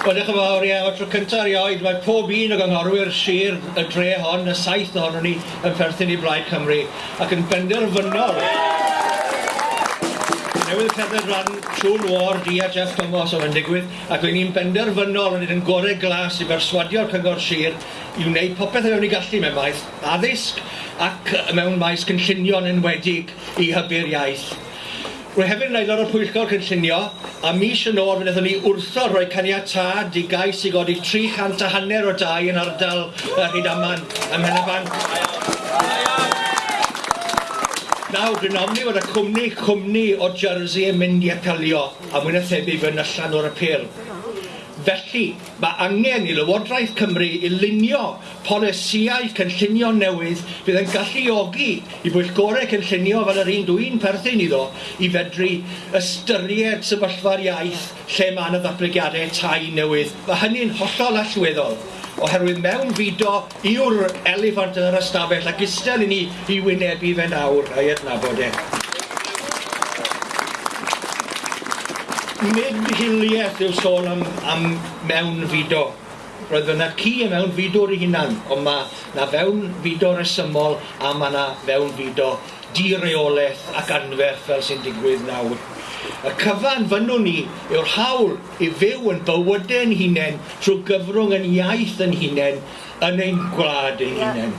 Wel diolch yn fawr ie, o tro cyntaf erioed mae pob un o gynghorwyr sir y dre hon, y saith ohonon ni yn perthyn i Blaid Cymru ac yn benderfynol. Newydd cerdded rhan Siwn Ward i a Jeff Thomas o Fendigwydd ac rwy'n ni'n benderfynol yn yn gorau glas i berswadio'r cyngor sir i wneud popeth o fewn i gallu mewn maes addysg ac mewn maes cynllunio'n enwedig i hybu'r iaith. Rwy hefyd yn aelod o'r Pwyllgor Cynllunio a mis yn ôl fe wnaethon ni wrtho roi caniatad i gais i godi tri chant a hanner o dau yn ardal uh, Rhydaman ym Mhenaban. Nawr, dwi'n ofni fod y cwmni cwmni o Jersey yn mynd i apelio a mwy na thebyg yn allan o'r apel. Felly mae angen i Lywodraeth Cymru i lunio polisïau cynllunio newydd bydd yn galluogi i bwyllgorau cynllunio fel yr un dwi'n perthyn iddo i fedru ystyried sefyllfa'r iaith lle mae yna ddatblygiadau tai newydd. Mae hynny'n hollol allweddol oherwydd mewn fudo yw'r elefant yn yr ystafell ac istel i ni i wynebu fe nawr a'i adnabod e. Nid hiliaeth yw sôn am, am mewn fudo. Roedd yna ci y mewn fudo'r hunan, ond mae yna fewn fudo resymol a mae yna fewn fudo direolaeth ac anferth fel sy'n digwydd nawr. Y cyfan fynnwn ni yw'r hawl i fyw yn bywydau yn hunain trwy gyfrwng yn iaith yn hunain yn ein gwlad ein hunain.